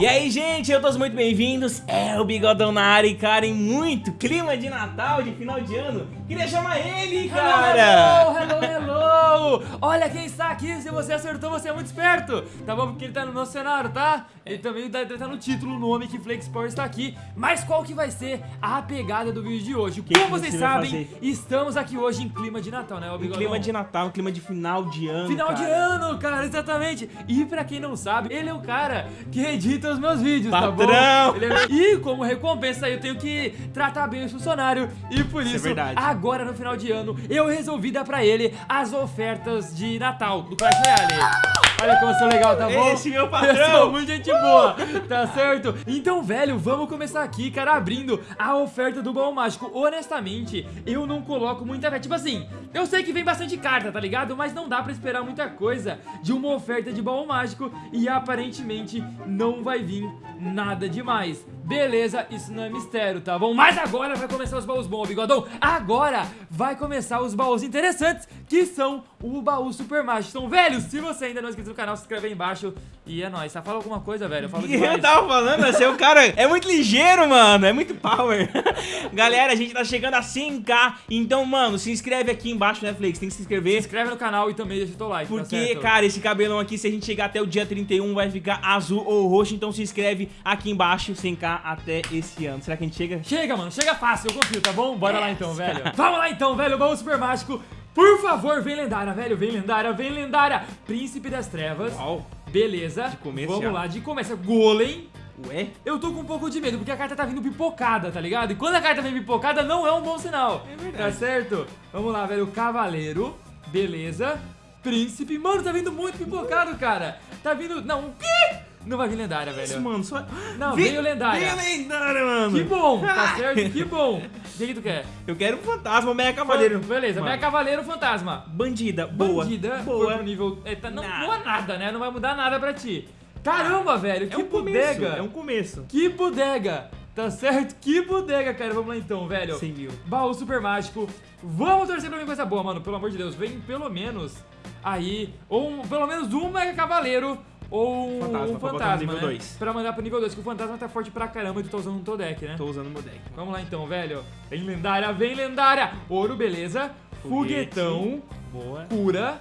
E aí, gente, eu todos muito bem-vindos. É o Bigodão na área e, cara, em muito clima de Natal, de final de ano. Queria chamar ele, cara. Hello, hello, hello. Olha quem está aqui. Se você acertou, você é muito esperto. Tá bom? Porque ele tá no meu cenário, tá? Ele também tá, tá no título, o nome que Flexport está aqui. Mas qual que vai ser a pegada do vídeo de hoje? Que Como que vocês sabem, fazer? estamos aqui hoje em clima de Natal, né, o Bigodão? clima de Natal, clima de final de ano. Final de cara. ano, cara, exatamente. E pra quem não sabe, ele é o cara que edita os meus vídeos, tá Patrão. bom? Ele é- E como recompensa, eu tenho que tratar bem o funcionário. E por Isso é isso, verdade. agora no final de ano, eu resolvi dar pra ele as ofertas de Natal do Clash Royale. Olha como eu sou legal, tá bom? Esse meu Eu patrão. sou muito gente boa, tá certo? Então, velho, vamos começar aqui, cara, abrindo a oferta do baú mágico. Honestamente, eu não coloco muita fé. Tipo assim, eu sei que vem bastante carta, tá ligado? Mas não dá pra esperar muita coisa de uma oferta de baú mágico e aparentemente não vai vir nada demais. Beleza, isso não é mistério, tá bom? Mas agora vai começar os baús bons, bigodão. Agora vai começar os baús interessantes, que são o baú super mágico. Então, velho, se você ainda não é inscrito no canal, se inscreve aí embaixo. E é nóis. Tá? Fala alguma coisa, velho. Eu falo E eu demais. tava falando, você é um cara. É muito ligeiro, mano. É muito power. Galera, a gente tá chegando a 100k. Então, mano, se inscreve aqui embaixo, Netflix. Tem que se Se inscrever. inscreve no canal e também deixa o teu like, tá Porque, certo? cara, esse cabelão aqui, se a gente chegar até o dia 31, vai ficar azul ou roxo. Então se inscreve aqui embaixo, 100k até esse ano. Será que a gente chega? Chega, mano, chega fácil, eu confio, tá bom? Bora lá então, velho. Vamos lá então, velho, baú super mágico. Por favor, vem lendária, velho, vem lendária, vem lendária. Príncipe das Trevas. Uau. Beleza. De começo Vamos já. lá, de começo. Golem. Ué? Eu tô com um pouco de medo, porque a carta tá vindo pipocada, tá ligado? E quando a carta vem pipocada, não é um bom sinal. É verdade. Tá certo? Vamos lá, velho. Cavaleiro. Beleza. Príncipe. Mano, tá vindo muito pipocado, cara. Tá vindo... Não, o quê? Não vai vir lendária, velho. Isso, mano, só. Não, Vem- veio lendária. Veio lendária, mano. Que bom, tá certo? Que bom. O que, que tu quer? Eu quero um fantasma, um mega cavaleiro. Beleza, Mano. minha cavaleiro fantasma. Bandida, boa. Bandida, boa. foi pro nível. Não, Nada. não é nada, né? Não vai mudar nada pra ti. Caramba, velho, É que um começo. bodega. É um começo. Que bodega. Tá certo? Que bodega, cara. Vamos lá então, velho. 100 mil. Baú super mágico. Vamos torcer pra mim coisa boa, mano. Pelo amor de Deus, vem pelo menos aí, ou um- pelo menos um mega cavaleiro. Ou um Fantasma, um pra no fantasma, nível né? dois. Pra mandar pro nível 2, que o fantasma tá forte pra caramba e tu tá usando um Todek, né? Tô usando o meu deck. Vamos lá então, velho. Vem lendária, vem lendária. Ouro, beleza. Foguetão, Boa. cura,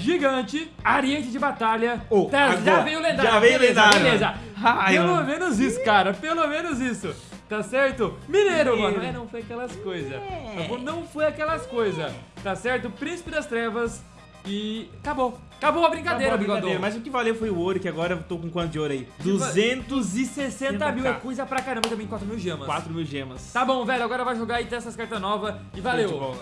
gigante, ariete de batalha. Oh, Tá, já agora. veio lendária. Já veio beleza, lendária, Beleza. pelo mano. menos isso, cara. Pelo menos isso. Tá certo? Mineiro, Mineiro. mano. É, não foi aquelas coisas. Bom? Não foi aquelas coisas. Tá certo? Príncipe das Trevas. E acabou. Acabou a brincadeira, Acabou a bigodão. brincadeira, Mas o que valeu foi o ouro, que agora eu tô com quanto de ouro aí? 260 mil é 200k. coisa pra caramba também, 4 mil gemas. 4 mil gemas. Tá bom, velho. Agora vai jogar e ter essas cartas novas. E valeu.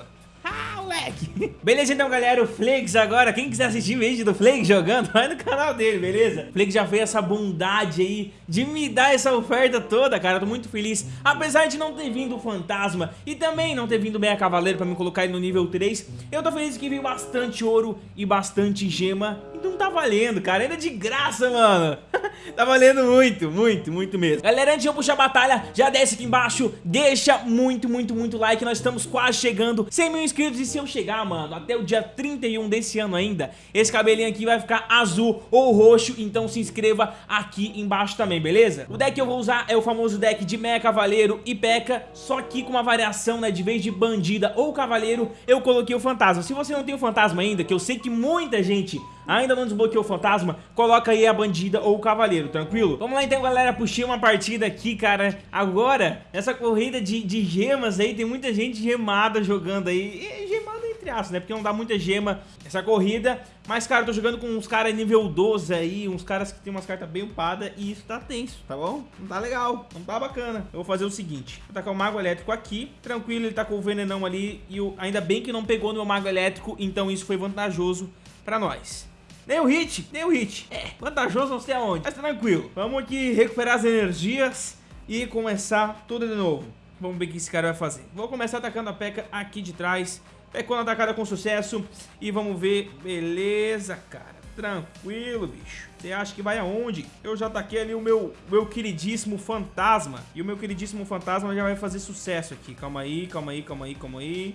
Ah, moleque! Beleza, então, galera, o Flex agora, quem quiser assistir vídeo do Flex jogando, vai no canal dele, beleza? O Flex já fez essa bondade aí de me dar essa oferta toda, cara, tô muito feliz. Apesar de não ter vindo o Fantasma e também não ter vindo o Meia Cavaleiro pra me colocar ele no nível 3, eu tô feliz que veio bastante ouro e bastante gema, então tá valendo, cara, ainda de graça, mano. tá valendo muito, muito, muito mesmo. Galera, antes de eu puxar a batalha, já desce aqui embaixo, deixa muito, muito, muito like, nós estamos quase chegando 100 mil inscritos e se eu chegar, mano, até o dia 31 desse ano ainda, esse cabelinho aqui vai ficar azul ou roxo, então se inscreva aqui embaixo também, beleza? O deck que eu vou usar é o famoso deck de Meia Cavaleiro e P.E.K.K.A, só que com uma variação, né, de vez de Bandida ou Cavaleiro, eu coloquei o Fantasma. Se você não tem o Fantasma ainda, que eu sei que muita gente ainda não desbloqueou o Fantasma, coloca aí a Bandida ou o Cavaleiro, tranquilo? Vamos lá então, galera, puxei uma partida aqui, cara, agora, essa corrida de, de gemas aí, tem muita gente gemada jogando aí, e gemada entre aspas, né, porque não dá muita gema essa corrida, mas, cara, eu tô jogando com uns caras nível 12 aí, uns caras que tem umas cartas bem upadas, e isso tá tenso, tá bom? Não tá legal, não tá bacana. Eu vou fazer o seguinte, vou tacar o Mago Elétrico aqui, tranquilo, ele tá com o Venenão ali, e o, ainda bem que não pegou no meu Mago Elétrico, então isso foi vantajoso pra nós. Nem o hit, nem o hit. É, vantajoso não sei aonde, mas tranquilo. Vamos aqui recuperar as energias e começar tudo de novo. Vamos ver o que esse cara vai fazer. Vou começar atacando a P.E.K.K.A aqui de trás. P.E.K.K.A atacada com sucesso. E vamos ver. Beleza, cara. Tranquilo, bicho. Você acha que vai aonde? Eu já ataquei ali o meu, meu queridíssimo fantasma. E o meu queridíssimo fantasma já vai fazer sucesso aqui. Calma aí, calma aí, calma aí, calma aí.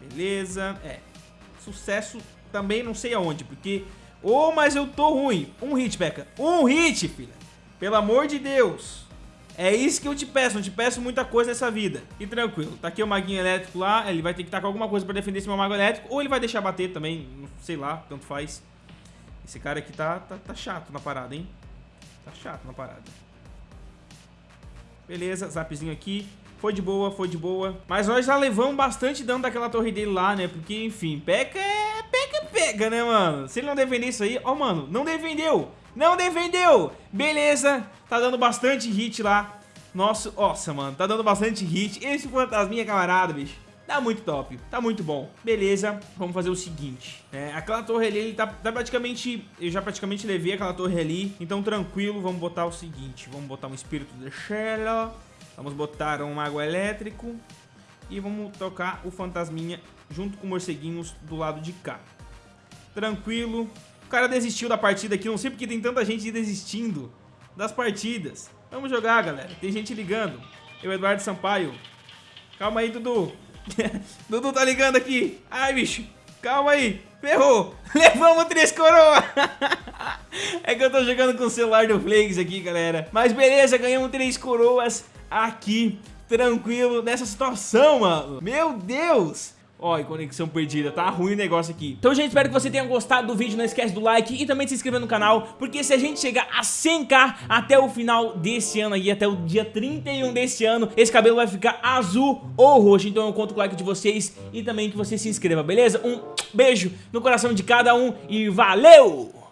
Beleza. É. Sucesso também não sei aonde, porque... Ô, mas eu tô ruim. Um hit, Becca. Um hit, filha. Pelo amor de Deus. É isso que eu te peço, não te peço muita coisa nessa vida. E tranquilo, tá aqui o maguinho elétrico lá, ele vai ter que estar com alguma coisa pra defender esse meu mago elétrico, ou ele vai deixar bater também, sei lá, tanto faz. Esse cara aqui tá, tá, tá chato na parada, hein? Tá chato na parada. Beleza, zapzinho aqui. Foi de boa, foi de boa. Mas nós já levamos bastante dano daquela torre dele lá, né? Porque, enfim, peca é... Pega, né, mano? Se ele não defender isso aí... Ó, mano, não defendeu! Não defendeu! Beleza, tá dando bastante hit lá. Nossa, nossa, mano, tá dando bastante hit. Esse fantasminha, camarada, bicho. Tá muito top, tá muito bom. Beleza, vamos fazer o seguinte. É, aquela torre ali, ele tá, tá, praticamente... Eu já praticamente levei aquela torre ali. Então, tranquilo, vamos botar o seguinte. Vamos botar um espírito de Shell. Vamos botar um mago elétrico. E vamos tocar o fantasminha junto com morceguinhos do lado de cá. Tranquilo. O cara desistiu da partida aqui. Não sei porque tem tanta gente desistindo das partidas. Vamos jogar, galera. Tem gente ligando. Eu, Eduardo Sampaio. Calma aí, Dudu. Dudu tá ligando aqui. Ai, bicho. Calma aí. Ferrou. Levamos três coroas. é que eu tô jogando com o celular do Flakes aqui, galera. Mas beleza, ganhamos três coroas aqui. Tranquilo nessa situação, mano. Meu Deus. Ó, e conexão perdida, tá ruim o negócio aqui Então, gente, espero que você tenha gostado do vídeo Não esquece do like e também de se inscrever no canal Porque se a gente chegar a 100k até o final desse ano aí Até o dia 31 desse ano Esse cabelo vai ficar azul ou roxo Então eu conto com o like de vocês E também que você se inscreva, beleza? Um beijo no coração de cada um E valeu!